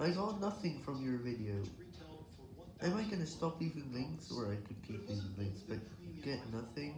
I got nothing from your video. Am I gonna stop leaving links, or I could keep leaving links, but get nothing?